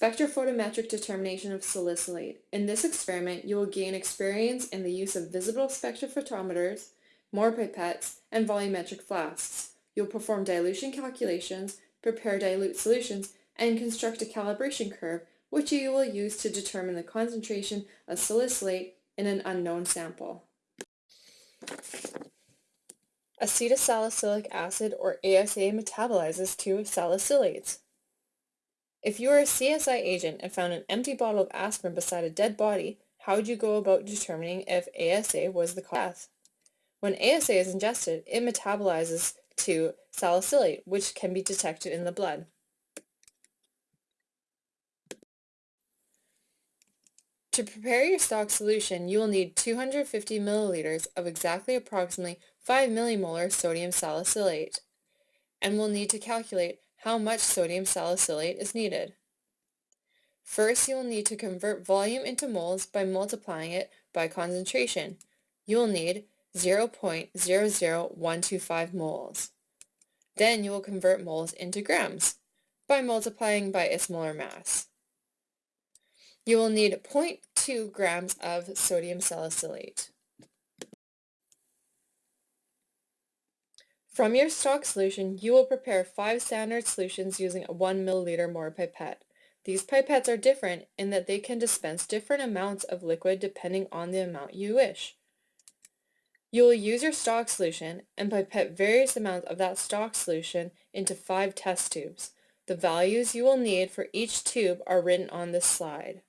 Spectrophotometric determination of salicylate. In this experiment, you will gain experience in the use of visible spectrophotometers, Mohr pipettes, and volumetric flasks. You'll perform dilution calculations, prepare dilute solutions, and construct a calibration curve, which you will use to determine the concentration of salicylate in an unknown sample. Acetylsalicylic acid, or ASA, metabolizes to salicylates. If you were a CSI agent and found an empty bottle of aspirin beside a dead body, how would you go about determining if ASA was the cause of death? When ASA is ingested, it metabolizes to salicylate, which can be detected in the blood. To prepare your stock solution, you will need 250 milliliters of exactly approximately 5 millimolar sodium salicylate, and will need to calculate how much sodium salicylate is needed. First, you will need to convert volume into moles by multiplying it by concentration. You will need 0.00125 moles. Then you will convert moles into grams by multiplying by its molar mass. You will need 0.2 grams of sodium salicylate. From your stock solution, you will prepare five standard solutions using a 1 milliliter Mohr pipette. These pipettes are different in that they can dispense different amounts of liquid depending on the amount you wish. You will use your stock solution and pipette various amounts of that stock solution into five test tubes. The values you will need for each tube are written on this slide.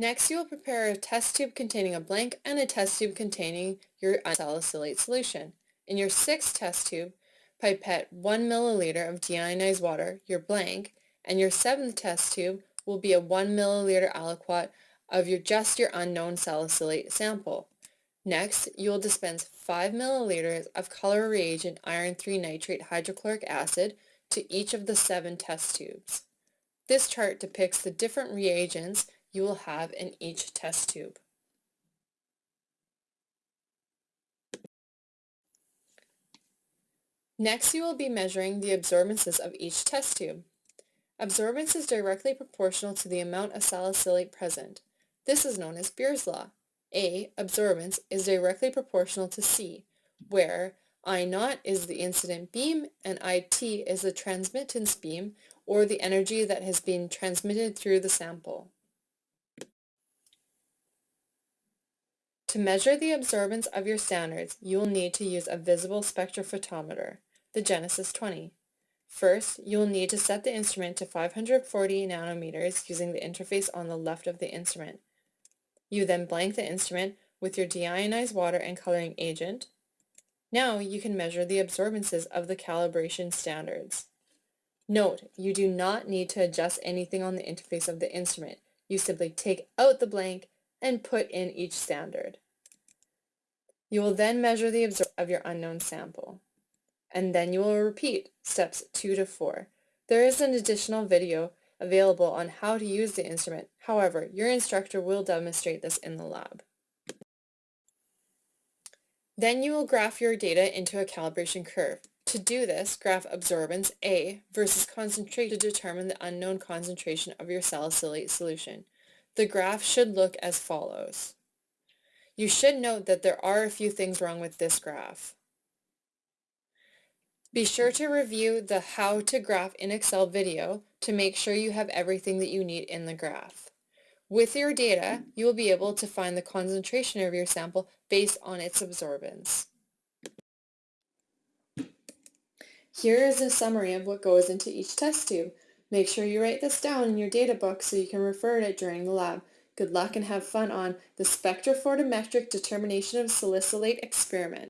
Next, you will prepare a test tube containing a blank and a test tube containing your unsalicylate solution. In your sixth test tube, pipette 1 milliliter of deionized water, your blank, and your seventh test tube will be a 1 milliliter aliquot of your just your unknown salicylate sample. Next, you will dispense 5 milliliters of color reagent iron 3 nitrate hydrochloric acid to each of the seven test tubes. This chart depicts the different reagents you will have in each test tube. Next, you will be measuring the absorbances of each test tube. Absorbance is directly proportional to the amount of salicylate present. This is known as Beer's law. A, absorbance, is directly proportional to C, where I naught is the incident beam and IT is the transmittance beam, or the energy that has been transmitted through the sample. To measure the absorbance of your standards, you will need to use a visible spectrophotometer, the Genesys 20. First, you will need to set the instrument to 540 nanometers using the interface on the left of the instrument. You then blank the instrument with your deionized water and coloring agent. Now you can measure the absorbances of the calibration standards. Note, you do not need to adjust anything on the interface of the instrument. You simply take out the blank and put in each standard. You will then measure the absorption of your unknown sample. And then you will repeat steps 2 to 4. There is an additional video available on how to use the instrument. However, your instructor will demonstrate this in the lab. Then you will graph your data into a calibration curve. To do this, graph absorbance A versus concentration to determine the unknown concentration of your salicylate solution. The graph should look as follows. You should note that there are a few things wrong with this graph. Be sure to review the How to Graph in Excel video to make sure you have everything that you need in the graph. With your data, you will be able to find the concentration of your sample based on its absorbance. Here is a summary of what goes into each test tube. Make sure you write this down in your data book so you can refer to it during the lab. Good luck and have fun on the spectrophotometric determination of salicylate experiment.